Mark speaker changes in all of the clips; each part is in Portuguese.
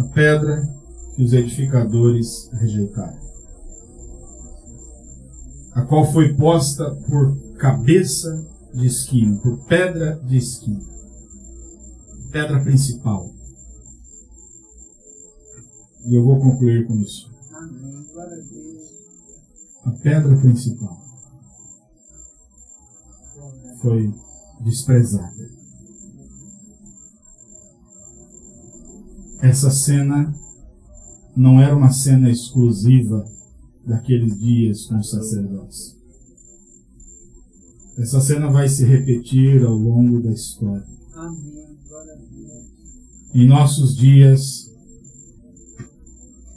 Speaker 1: a pedra que os edificadores rejeitaram, a qual foi posta por cabeça de esquina, por pedra de esquina, pedra principal. E eu vou concluir com isso. A pedra principal foi desprezada. Essa cena não era uma cena exclusiva daqueles dias com os sacerdotes. Essa cena vai se repetir ao longo da história. Em nossos dias,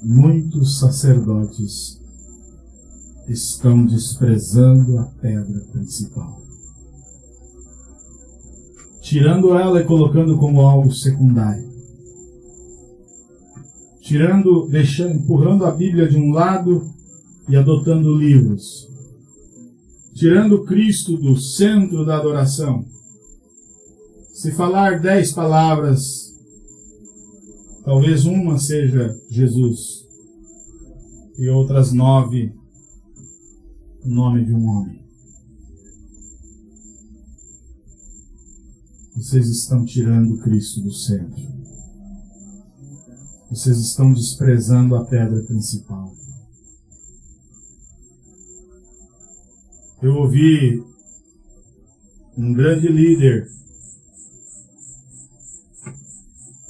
Speaker 1: muitos sacerdotes estão desprezando a pedra principal. Tirando ela e colocando como algo secundário. Tirando, deixando, empurrando a Bíblia de um lado e adotando livros. Tirando Cristo do centro da adoração. Se falar dez palavras, talvez uma seja Jesus e outras nove o nome de um homem. Vocês estão tirando Cristo do centro. Vocês estão desprezando a pedra principal. Eu ouvi um grande líder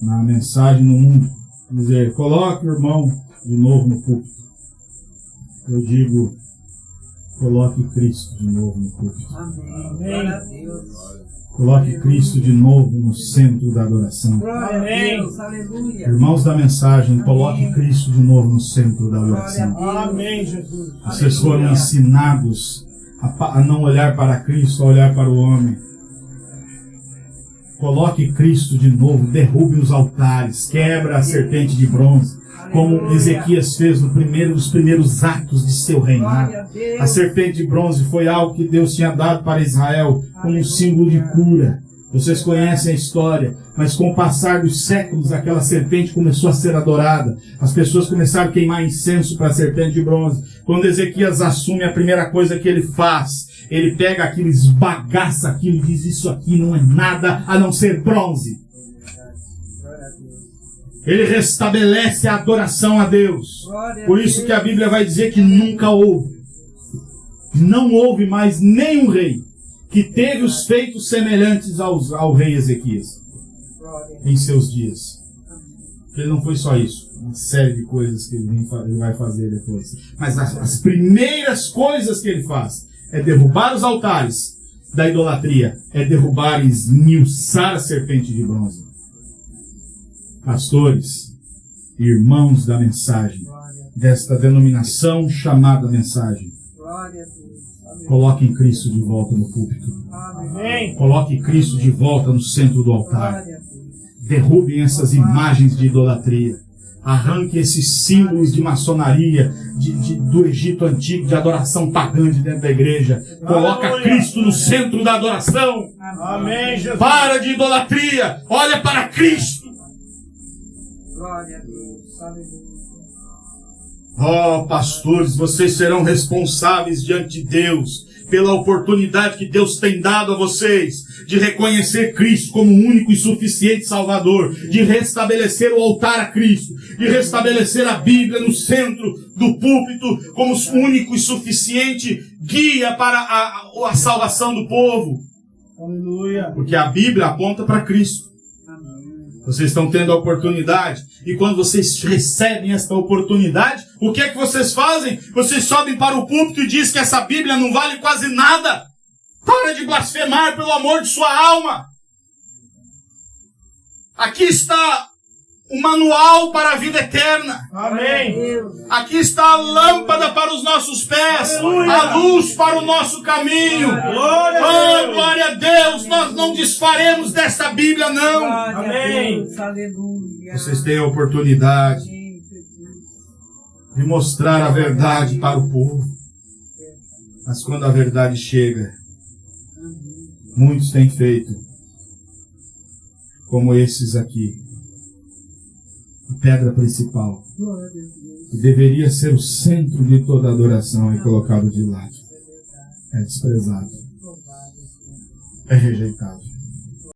Speaker 1: na mensagem no mundo dizer: coloque o irmão de novo no púlpito. Eu digo: Coloque Cristo de novo no púlpito. Amém. Coloque Cristo de novo no centro da adoração.
Speaker 2: Amém.
Speaker 1: Irmãos da mensagem, coloque Cristo de novo no centro da adoração.
Speaker 2: Amém, Jesus.
Speaker 1: Vocês foram ensinados a, a não olhar para Cristo, a olhar para o homem. Coloque Cristo de novo, derrube os altares, quebra a serpente de bronze, como Ezequias fez no primeiro, nos primeiros atos de seu reinado. A serpente de bronze foi algo que Deus tinha dado para Israel como um símbolo de cura. Vocês conhecem a história, mas com o passar dos séculos, aquela serpente começou a ser adorada. As pessoas começaram a queimar incenso para a serpente de bronze. Quando Ezequias assume, a primeira coisa que ele faz, ele pega aquilo, esbagaça aquilo e diz: Isso aqui não é nada a não ser bronze. Ele restabelece a adoração a Deus. Por isso que a Bíblia vai dizer que nunca houve, não houve mais nenhum rei que teve os feitos semelhantes aos, ao rei Ezequias em seus dias. Ele não foi só isso, uma série de coisas que ele vai fazer depois. Mas as, as primeiras coisas que ele faz é derrubar os altares da idolatria, é derrubar e esmiuçar a serpente de bronze pastores, irmãos da mensagem, desta denominação chamada mensagem. Coloquem Cristo de volta no púlpito. Coloque Cristo de volta no centro do altar. Derrubem essas imagens de idolatria. Arranque esses símbolos de maçonaria de, de, do Egito antigo, de adoração pagã de dentro da igreja. Coloca Cristo no centro da adoração.
Speaker 2: Amém, Jesus.
Speaker 1: Para de idolatria. Olha para Cristo.
Speaker 2: Glória a Deus. Aleluia.
Speaker 1: Oh, pastores, vocês serão responsáveis diante de Deus pela oportunidade que Deus tem dado a vocês de reconhecer Cristo como o único e suficiente Salvador, de restabelecer o altar a Cristo, de restabelecer a Bíblia no centro do púlpito como o único e suficiente guia para a, a salvação do povo.
Speaker 2: Aleluia.
Speaker 1: Porque a Bíblia aponta para Cristo. Vocês estão tendo a oportunidade. E quando vocês recebem esta oportunidade, o que é que vocês fazem? Vocês sobem para o púlpito e dizem que essa Bíblia não vale quase nada. Para de blasfemar pelo amor de sua alma. Aqui está o manual para a vida eterna.
Speaker 2: Amém.
Speaker 1: Aqui está a lâmpada para os nossos pés,
Speaker 2: Aleluia.
Speaker 1: a luz para o nosso caminho.
Speaker 2: Glória a
Speaker 1: Oh,
Speaker 2: Deus.
Speaker 1: glória a Deus! Nós não desfaremos desta Bíblia, não.
Speaker 2: Amém.
Speaker 3: Aleluia.
Speaker 1: Vocês têm a oportunidade de mostrar a verdade para o povo. Mas quando a verdade chega, muitos têm feito, como esses aqui. A pedra principal, que deveria ser o centro de toda adoração, é colocado de lado, é desprezado, é rejeitado.